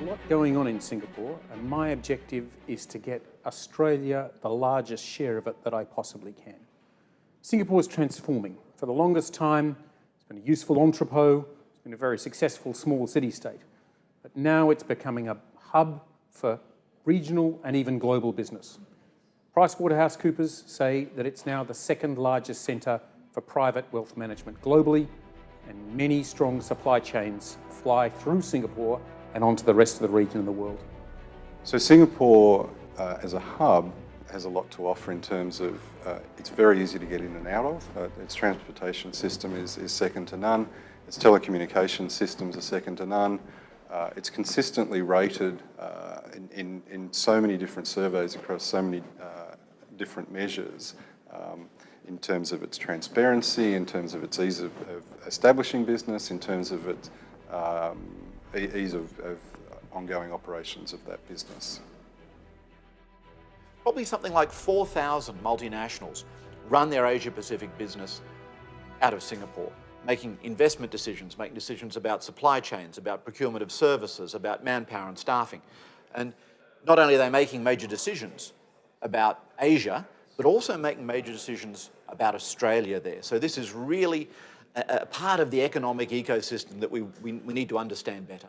A lot going on in Singapore, and my objective is to get Australia the largest share of it that I possibly can. Singapore is transforming. For the longest time, it's been a useful entrepot, it's been a very successful small city-state. But now it's becoming a hub for regional and even global business. PricewaterhouseCoopers say that it's now the second largest centre for private wealth management globally, and many strong supply chains fly through Singapore and onto the rest of the region and the world. So Singapore uh, as a hub has a lot to offer in terms of uh, it's very easy to get in and out of. Uh, its transportation system is, is second to none. Its telecommunication systems are second to none. Uh, it's consistently rated uh, in, in, in, so many different surveys across so many uh, different measures um, in terms of its transparency, in terms of its ease of, of establishing business, in terms of its um, ease of, of ongoing operations of that business. Probably something like 4,000 multinationals run their Asia Pacific business out of Singapore, making investment decisions, making decisions about supply chains, about procurement of services, about manpower and staffing. And not only are they making major decisions about Asia, but also making major decisions about Australia there. So this is really a, part of the economic ecosystem that we, we, we need to understand better.